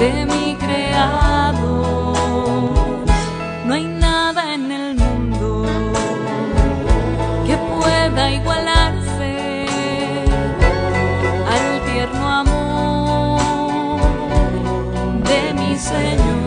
de mi creador. No hay nada en el mundo que pueda igualarse al tierno amor de mi Señor.